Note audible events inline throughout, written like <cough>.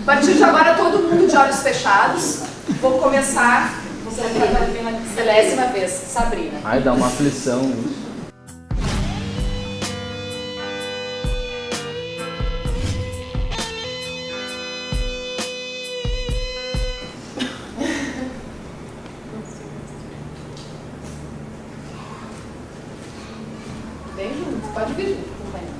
A partir de agora, todo mundo de olhos fechados. Vou começar pela milésima vez, Sabrina. Ai, dá uma aflição. Vem junto, pode vir junto, companheiro.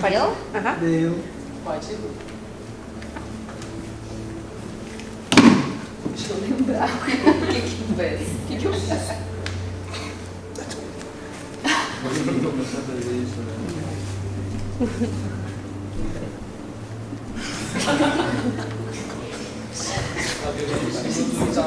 Pode? Aham. Deu. Pode. Deixa eu lembrar <laughs> o que que eu fiz. O que que eu fiz? Voltou.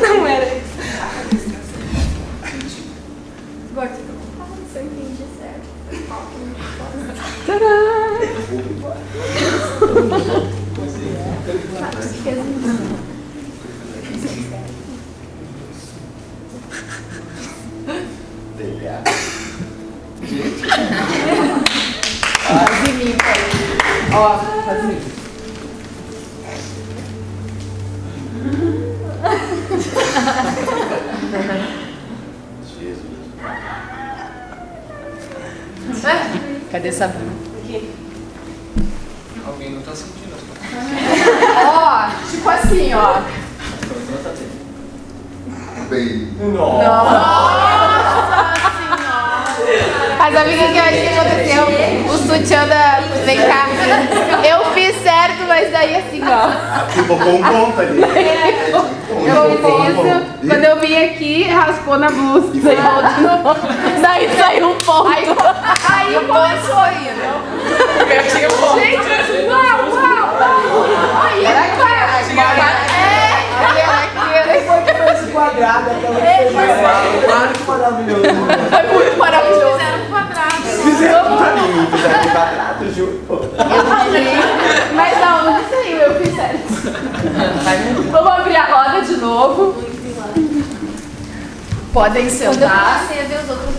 Não era. Agora você não você entende certo. Faz Ó, faz em mim. Cadê Sabrina? Alguém não tá sentindo as coisas. Ó, tipo assim, ó. Bem, Mas amiga, o que eu acho que aconteceu? O sutiã da. Vem cá. Eu fiz certo, mas daí assim, ó. ficou com um ponto ali. Eu fiz isso. Quando eu vim aqui, raspou na blusa. Daí voltou. Daí saiu um ponto. Aí, aí começou aí, né? Gente, uau, uau, uau. Aí, aqui. É, era aqui. Foi foi quadrado, aquela maravilhoso. Foi muito Mim, fizeram quadrado, juro. Mas da onde saiu? Eu fiz certo. Vamos abrir a roda de novo. Podem Quando eu sentar. comecei a ver os outros